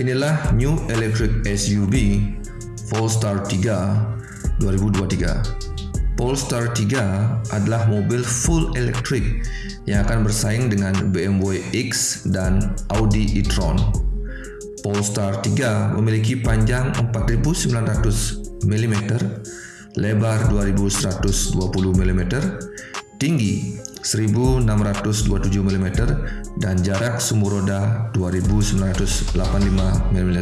Inilah New Electric SUV Polestar 3 2023. Polestar 3 adalah mobil full electric yang akan bersaing dengan BMW X dan Audi e-tron. Polestar 3 memiliki panjang 4900 mm, lebar 2120 mm, tinggi 1627 mm dan jarak sumur roda 2985 mm.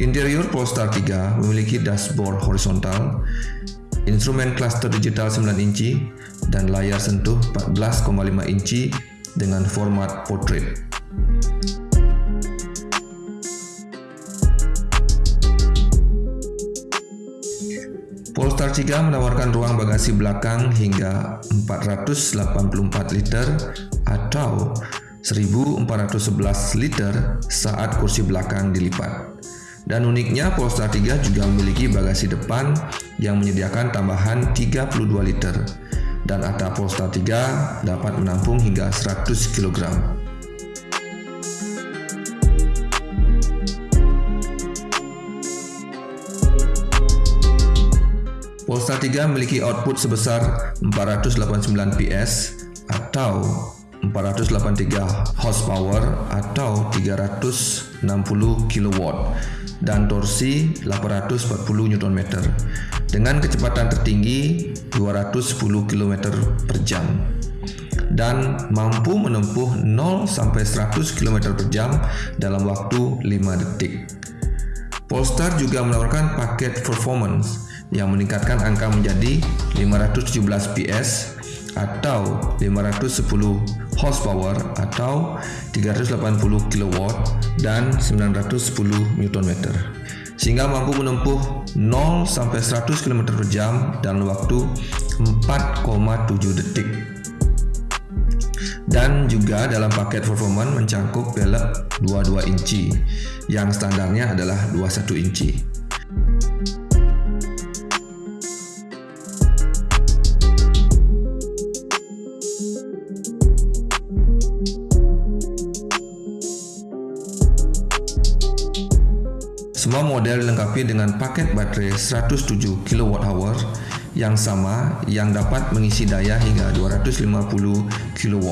Interior Polestar 3 memiliki dashboard horizontal, instrumen cluster digital 9 inci, dan layar sentuh 14,5 inci dengan format portrait. Polestar 3 menawarkan ruang bagasi belakang hingga 484 liter atau 1411 liter saat kursi belakang dilipat. Dan uniknya Polestar 3 juga memiliki bagasi depan yang menyediakan tambahan 32 liter dan atap Polestar 3 dapat menampung hingga 100 kg. Polestar 3 memiliki output sebesar 489 PS atau 483 horsepower atau 360 kW dan torsi 840 Nm dengan kecepatan tertinggi 210 km per jam dan mampu menempuh 0 sampai 100 km per jam dalam waktu 5 detik. Polestar juga menawarkan paket performance yang meningkatkan angka menjadi 517 PS atau 510 horsepower atau 380 kW dan 910 Nm sehingga mampu menempuh 0 sampai 100 km per jam dalam waktu 4,7 detik. Dan juga dalam paket performance mencangkup velg 22 inci yang standarnya adalah 21 inci. Semua model dilengkapi dengan paket baterai 107 kWh yang sama yang dapat mengisi daya hingga 250 kW.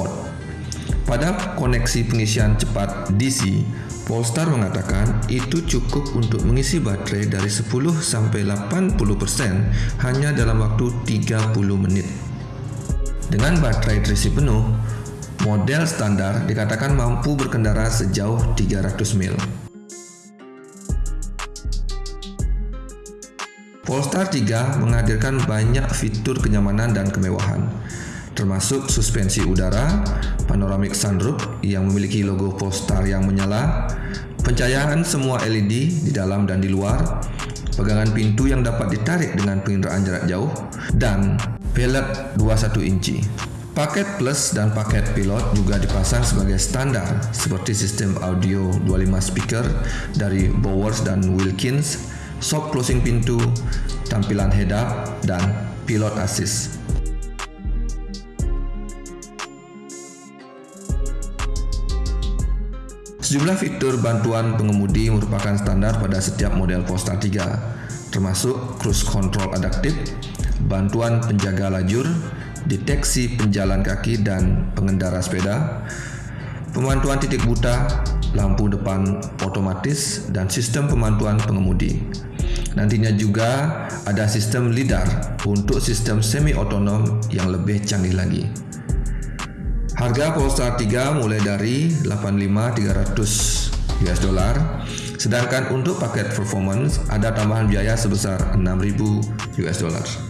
Pada koneksi pengisian cepat DC, Polestar mengatakan itu cukup untuk mengisi baterai dari 10 sampai 80% hanya dalam waktu 30 menit. Dengan baterai terisi penuh, model standar dikatakan mampu berkendara sejauh 300 mil. Polestar 3 menghadirkan banyak fitur kenyamanan dan kemewahan, termasuk suspensi udara, panoramic sunroof yang memiliki logo Polestar yang menyala, pencahayaan semua LED di dalam dan di luar, pegangan pintu yang dapat ditarik dengan penginderaan jarak jauh, dan velg 21 inci. Paket Plus dan paket Pilot juga dipasang sebagai standar seperti sistem audio 25 speaker dari Bowers dan Wilkins soft closing pintu, tampilan head-up, dan pilot assist. Sejumlah fitur bantuan pengemudi merupakan standar pada setiap model Polestar 3, termasuk cruise control adaptif, bantuan penjaga lajur, deteksi penjalan kaki dan pengendara sepeda, pemantuan titik buta, lampu depan otomatis, dan sistem pemantuan pengemudi. Nantinya juga ada sistem LiDAR untuk sistem semi-otonom yang lebih canggih lagi. Harga Polestar 3 mulai dari 85.300 US dollar, sedangkan untuk paket performance ada tambahan biaya sebesar 6.000 US dollar.